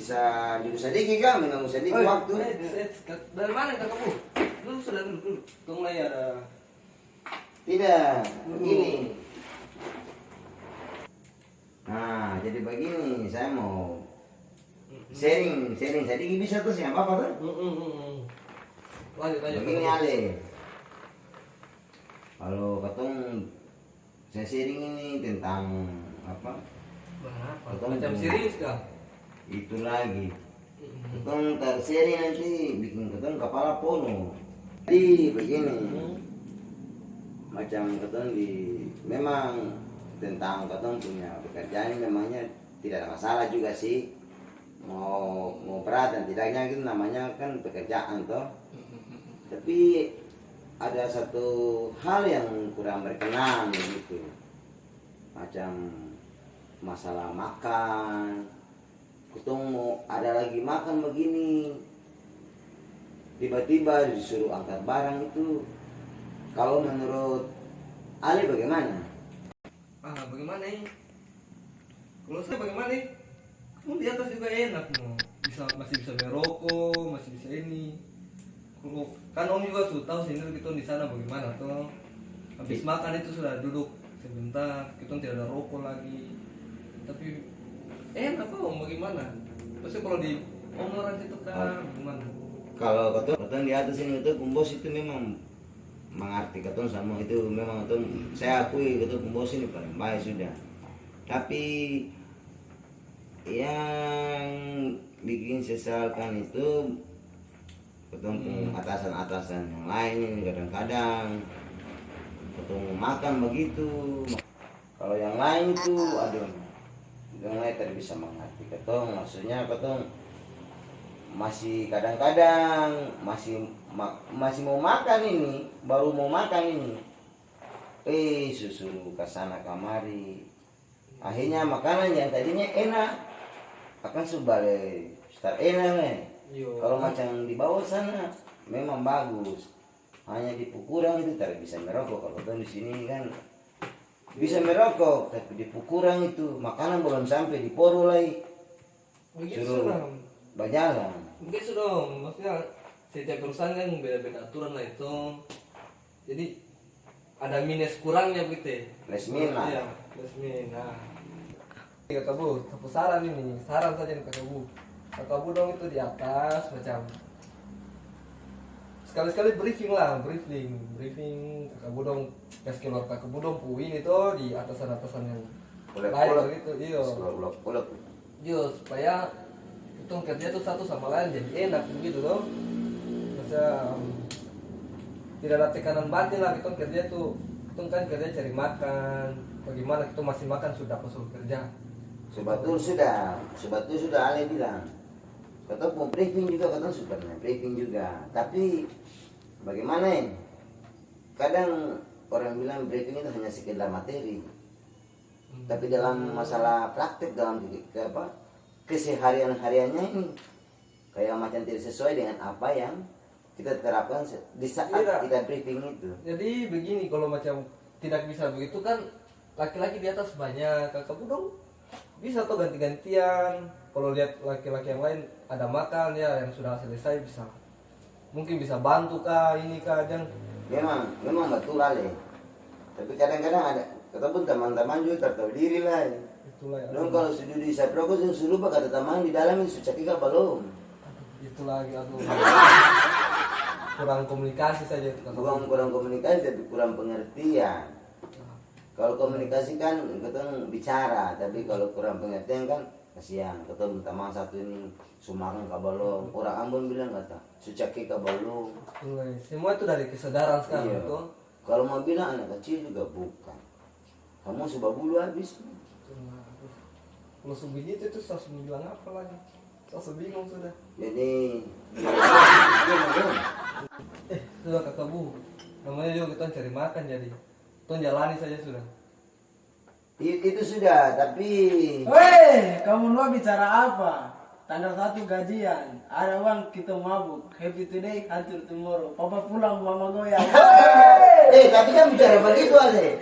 bisa duduk sedikit kan mengganggu sedikit Oh, waktu eh, eh, eh, dari mana kakakmu? Lu sudah dulu. Tunggu lah ya ada. tidak begini nah jadi begini saya mau sharing sharing sedikit bisa tuh siapa apa tuh. Lanjut lanjut. begini. Ale kalau ketong saya sharing ini tentang apa. Macam serius kah? itu lagi. Hmm. ketong terseri nanti bikin ketong kepala pono jadi begini. Macam ketong di memang tentang ketong punya pekerjaan memangnya tidak ada masalah juga sih. Mau mau berat dan tidaknya itu namanya kan pekerjaan toh. Tapi ada satu hal yang kurang berkenan begitu macam masalah makan ketemu mau ada lagi makan begini tiba-tiba disuruh angkat barang itu kalau menurut Ali bagaimana? Ah, bagaimana ini? Kalau saya bagaimana nih? Kamu di atas juga enak mau. Bisa masih bisa merokok, masih bisa ini. Kalau kan Om juga sudah tahu sih kita di sana bagaimana tuh. Habis makan itu sudah duduk sebentar, kita tidak ada rokok lagi. Enak kok Om bagaimana? Pasti kalau di Om orang itu kan gimana? Kalau ketemu ketemu di atas ini itu kumbos itu memang mengerti ketemu sama itu memang ketemu saya akui ketemu kumbos ini paling baik sudah. Tapi yang bikin sesalkan itu ketemu atasan-atasan yang lain ini kadang-kadang ketemu makan begitu kalau yang lain itu aduh lain tidak bisa mengerti ketong maksudnya ketong masih kadang-kadang masih ma- masih mau makan ini baru mau makan ini. Eh susu ke sana kamari. Akhirnya makanan yang tadinya enak akan subale start enak nih Yo. kalau macam di bawah sana memang bagus. Hanya di pukurang itu tidak bisa merokok. Kalau di sini kan bisa merokok tapi di pukurang itu makanan belum sampai di poru lagi Begitu suruh sudah. berjalan Begitu dong, maksudnya setiap perusahaan kan beda-beda aturan lah itu. Jadi ada minus kurangnya begitu. ya. plus minus Iya, plus minus. Nah. Kakak Bu, satu saran ini, saran saja nih kakak Bu. Kakak Bu dong itu di atas macam sekali-sekali briefing lah, briefing, briefing kakak Bu dong pas keluar kakak Bu dong pu ini tuh di atasan-atasan yang Ulek-ulek. lain gitu, iya. ulek-ulek Iya, supaya itu kerja tuh satu sama lain jadi enak begitu loh. Masa um, tidak ada tekanan batin lah kita kerja tuh kita kan kerja cari makan bagaimana kita masih makan sudah suruh kerja Sebetul sudah, sebetul sudah Ale bilang. Kata mau briefing juga, kata sebenarnya briefing juga. Tapi bagaimana ya? Kadang orang bilang briefing itu hanya sekedar materi. Tapi dalam masalah praktek dalam ke, apa keseharian hariannya ini kayak macam tidak sesuai dengan apa yang kita terapkan di saat Iya. kita briefing itu. jadi begini kalau macam tidak bisa begitu kan laki-laki di atas banyak kakak dong bisa tuh ganti-gantian kalau lihat laki-laki yang lain ada makan ya yang sudah selesai bisa mungkin bisa bantu kah ini kah dan Memang, memang betul Ale. Tapi kadang-kadang ada ketemu teman-teman juga tahu diri lah. itulah ya Dong kalau sudah di Saproko yang suruh kata teman di dalam itu cakika belum. itu lagi aduh kurang komunikasi saja Bukan kurang komunikasi tapi kurang pengertian. Kalau komunikasi kan ketemu bicara, tapi kalau kurang pengertian kan kasihan. Ketemu teman satu ini sumakan kabalong. Orang Ambon bilang kata, sucaki kabalong. Itulah, semua itu dari kesadaran sekarang Iya. itu Kalau mau bilang anak kecil juga bukan. Kamu sebab bulu habis. Kalau sebegitu itu saya harus bilang apa lagi saya bingung sudah Jadi, eh sudah kakak bu namanya juga kita cari makan jadi kita jalani saja sudah itu sudah, tapi Weh, kamu mau bicara apa? Tanggal satu gajian, ada uang kita mabuk. Happy today, hancur tomorrow. Papa pulang, mama goyang. eh tapi kan bicara begitu Ale.